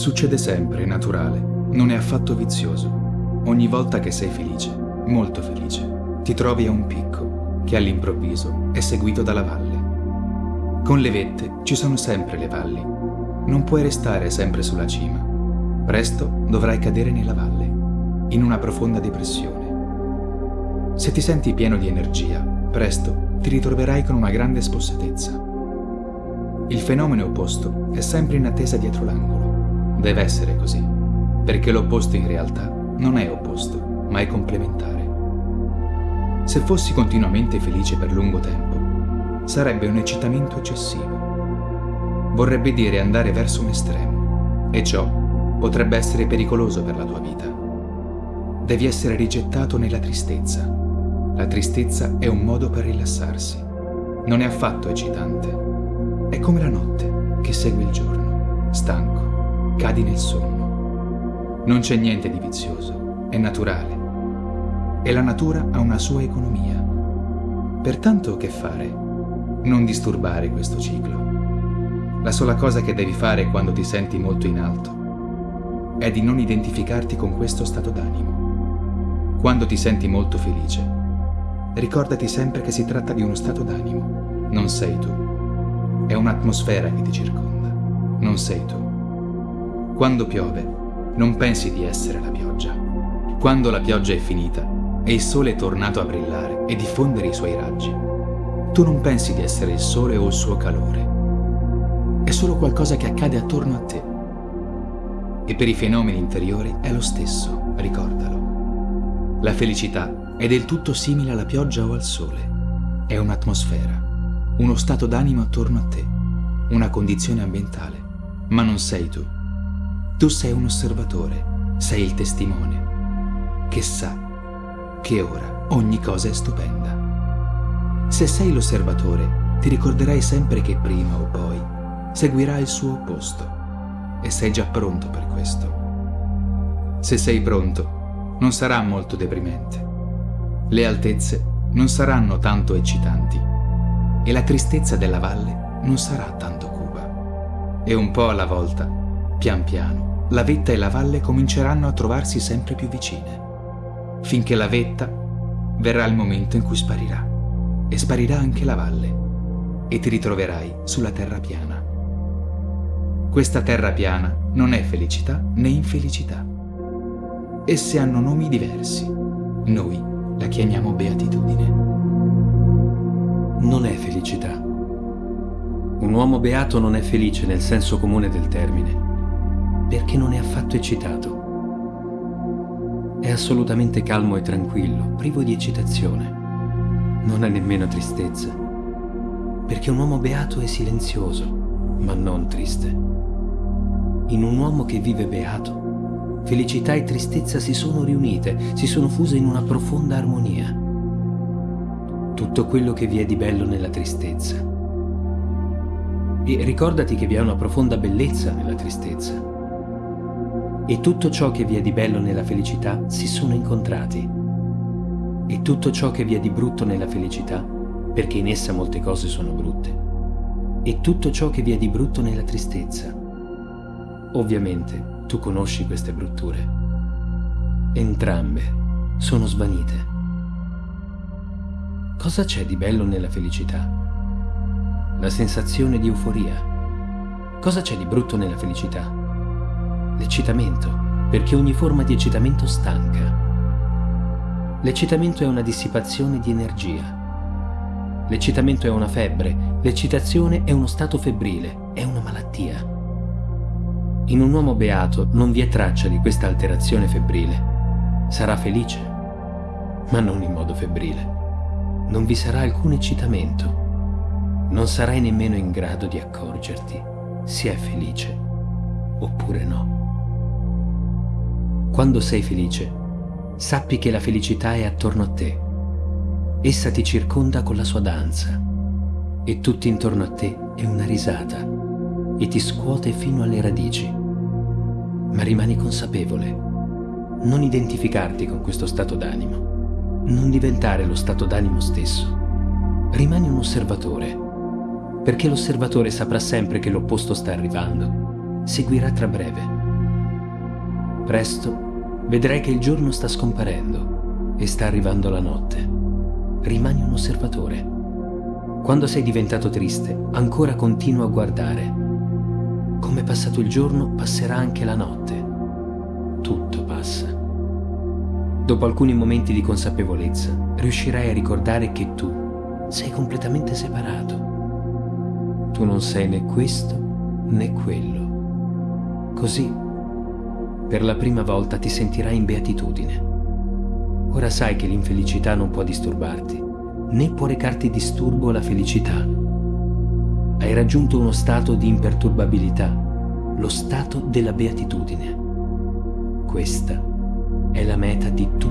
Succede sempre, è naturale, non è affatto vizioso. Ogni volta che sei felice, molto felice, ti trovi a un picco che all'improvviso è seguito dalla valle. Con le vette ci sono sempre le valli. Non puoi restare sempre sulla cima. Presto dovrai cadere nella valle, in una profonda depressione. Se ti senti pieno di energia, presto ti ritroverai con una grande spossatezza. Il fenomeno opposto è sempre in attesa dietro l'angolo. Deve essere così, perché l'opposto in realtà non è opposto, ma è complementare. Se fossi continuamente felice per lungo tempo, sarebbe un eccitamento eccessivo. Vorrebbe dire andare verso un estremo, e ciò potrebbe essere pericoloso per la tua vita. Devi essere rigettato nella tristezza. La tristezza è un modo per rilassarsi. Non è affatto eccitante. È come la notte che segue il giorno. Stanco, cadi nel sonno. Non c'è niente di vizioso, è naturale. E la natura ha una sua economia. Pertanto che fare? Non disturbare questo ciclo. La sola cosa che devi fare quando ti senti molto in alto è di non identificarti con questo stato d'animo. Quando ti senti molto felice, ricordati sempre che si tratta di uno stato d'animo, non sei tu. È un'atmosfera che ti circonda, non sei tu. Quando piove, non pensi di essere la pioggia. Quando la pioggia è finita e il sole è tornato a brillare e diffondere i suoi raggi, tu non pensi di essere il sole o il suo calore. È solo qualcosa che accade attorno a te e per i fenomeni interiori è lo stesso, ricordalo. La felicità è del tutto simile alla pioggia o al sole. È un'atmosfera, uno stato d'animo attorno a te, una condizione ambientale. Ma non sei tu. Tu sei un osservatore, sei il testimone, che sa che ora ogni cosa è stupenda. Se sei l'osservatore, ti ricorderai sempre che prima o poi seguirà il suo opposto e sei già pronto per questo. Se sei pronto, non sarà molto deprimente. Le altezze non saranno tanto eccitanti e la tristezza della valle non sarà tanto cupa. E un po' alla volta, pian piano, la vetta e la valle cominceranno a trovarsi sempre più vicine, finché la vetta verrà il momento in cui sparirà e sparirà anche la valle e ti ritroverai sulla terra piana. Questa terra piana non è felicità né infelicità. Esse hanno nomi diversi. Noi la chiamiamo beatitudine. Non è felicità. Un uomo beato non è felice nel senso comune del termine, perché non è affatto eccitato. È assolutamente calmo e tranquillo, privo di eccitazione. Non ha nemmeno tristezza, perché un uomo beato è silenzioso, ma non triste. In un uomo che vive beato, felicità e tristezza si sono riunite, si sono fuse in una profonda armonia. Tutto quello che vi è di bello nella tristezza. E ricordati che vi è una profonda bellezza nella tristezza. E tutto ciò che vi è di bello nella felicità si sono incontrati. E tutto ciò che vi è di brutto nella felicità, perché in essa molte cose sono brutte. E tutto ciò che vi è di brutto nella tristezza, Ovviamente tu conosci queste brutture. Entrambe sono svanite. Cosa c'è di bello nella felicità? La sensazione di euforia. Cosa c'è di brutto nella felicità? L'eccitamento, perché ogni forma di eccitamento stanca. L'eccitamento è una dissipazione di energia. L'eccitamento è una febbre, l'eccitazione è uno stato febbrile, è una malattia. In un uomo beato non vi è traccia di questa alterazione febbrile. Sarà felice, ma non in modo febbrile. Non vi sarà alcun eccitamento. Non sarai nemmeno in grado di accorgerti se è felice oppure no. Quando sei felice, sappi che la felicità è attorno a te. Essa ti circonda con la sua danza e tutto intorno a te è una risata e ti scuote fino alle radici ma rimani consapevole. Non identificarti con questo stato d'animo. Non diventare lo stato d'animo stesso. Rimani un osservatore, perché l'osservatore saprà sempre che l'opposto sta arrivando. Seguirà tra breve. Presto vedrai che il giorno sta scomparendo e sta arrivando la notte. Rimani un osservatore. Quando sei diventato triste, ancora continua a guardare. Come è passato il giorno, passerà anche la notte. Tutto passa. Dopo alcuni momenti di consapevolezza, riuscirai a ricordare che tu sei completamente separato. Tu non sei né questo né quello. Così, per la prima volta ti sentirai in beatitudine. Ora sai che l'infelicità non può disturbarti, né può recarti disturbo la felicità. Hai raggiunto uno stato di imperturbabilità, lo stato della beatitudine. Questa è la meta di tutti.